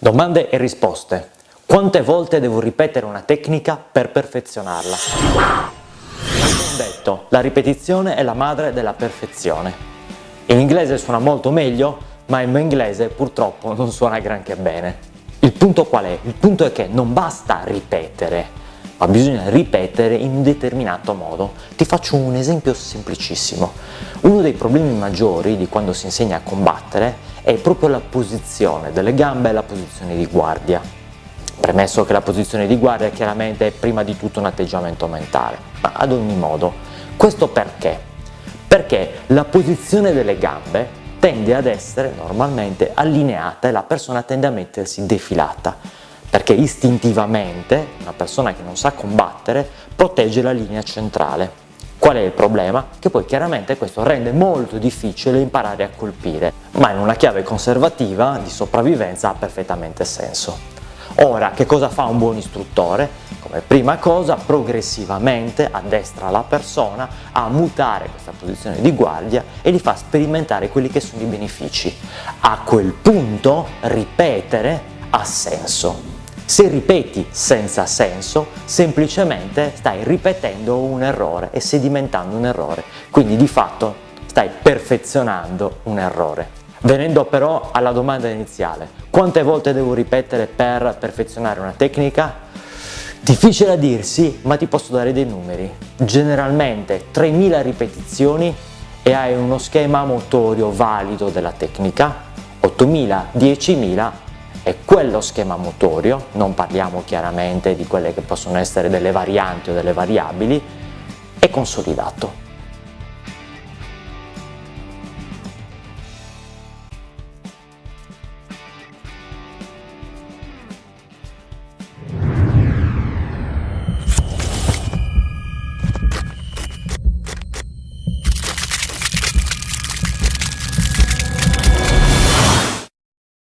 Domande e risposte. Quante volte devo ripetere una tecnica per perfezionarla? Un detto, la ripetizione è la madre della perfezione. In inglese suona molto meglio, ma il mio inglese purtroppo non suona granché bene. Il punto qual è? Il punto è che non basta ripetere, ma bisogna ripetere in un determinato modo. Ti faccio un esempio semplicissimo. Uno dei problemi maggiori di quando si insegna a combattere è proprio la posizione delle gambe e la posizione di guardia. Premesso che la posizione di guardia chiaramente è prima di tutto un atteggiamento mentale, ma ad ogni modo. Questo perché? Perché la posizione delle gambe tende ad essere normalmente allineata e la persona tende a mettersi defilata perché istintivamente una persona che non sa combattere protegge la linea centrale Qual è il problema? Che poi chiaramente questo rende molto difficile imparare a colpire, ma in una chiave conservativa di sopravvivenza ha perfettamente senso. Ora, che cosa fa un buon istruttore? Come prima cosa, progressivamente addestra la persona a mutare questa posizione di guardia e gli fa sperimentare quelli che sono i benefici. A quel punto ripetere ha senso. Se ripeti senza senso, semplicemente stai ripetendo un errore e sedimentando un errore, quindi di fatto stai perfezionando un errore. Venendo però alla domanda iniziale, quante volte devo ripetere per perfezionare una tecnica? Difficile a dirsi, ma ti posso dare dei numeri. Generalmente 3000 ripetizioni e hai uno schema motorio valido della tecnica, 8000, 10000 è quello schema motorio, non parliamo chiaramente di quelle che possono essere delle varianti o delle variabili, è consolidato.